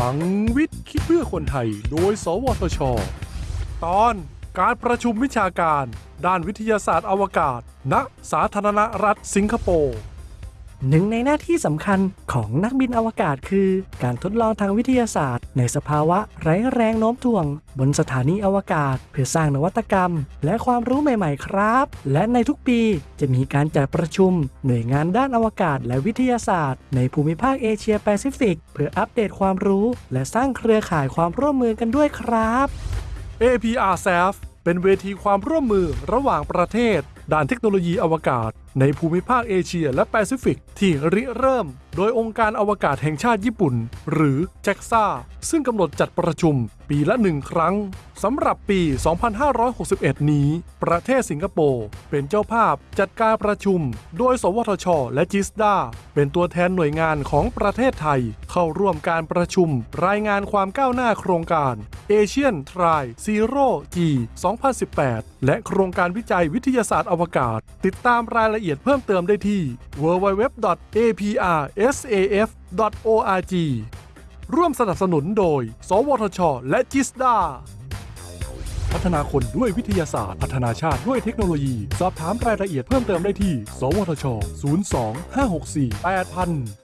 ลังวิทย์คิดเพื่อคนไทย โดย สวทช ตอนการประชุมวิชาการ ด้านวิทยาศาสตร์อวกาศ ณ สาธารณรัฐสิงคโปร์ หนึ่งในหน้าที่สำคัญของนักบินอวกาศคือ การทดลองทางวิทยาศาสตร์ ในสภาวะไร้แรงโน้มถ่วง บนสถานีอวกาศ เพื่อสร้างนวัตกรรม และความรู้ใหม่ ๆ ครับ และในทุกปีจะมีการจัดประชุม หน่วยงานด้านอวกาศและวิทยาศาสตร์ ในภูมิภาคเอเชียแปซิฟิก เพื่ออัปเดตความรู้ และสร้างเครือข่ายความร่วมมือกันด้วยครับ APRSAF เป็นเวทีความร่วมมือระหว่างประเทศด้านเทคโนโลยีอวกาศ ในภูมิภาคเอเชียและแปซิฟิก ที่ริเริ่ม โดยองค์การอวกาศแห่งชาติญี่ปุ่น หรือ JAXA ซึ่งกำหนดจัดประชุมปีละหนึ่งครั้งสำหรับปี 2561 นี้ ประเทศสิงคโปร์เป็นเจ้าภาพจัดการประชุม โดย สวทช และจิสดาเป็นตัวแทนหน่วยงานของประเทศไทย เข้าร่วมการประชุม รายงานความก้าวหน้าโครงการ Asian Tri Zero G 2018 และโครงการวิจัยวิทยาศาสตร์อวกาศ ติดตามรายละเอียดเพิ่มเติมได้ที่ www.aprsaf.org ร่วมสนับสนุนโดย สวทช และจิสดา พัฒนาคนด้วยวิทยาศาสตร์ พัฒนาชาติด้วยเทคโนโลยี สอบถามรายละเอียดเพิ่มเติมได้ที่ สวทช 02 564 8000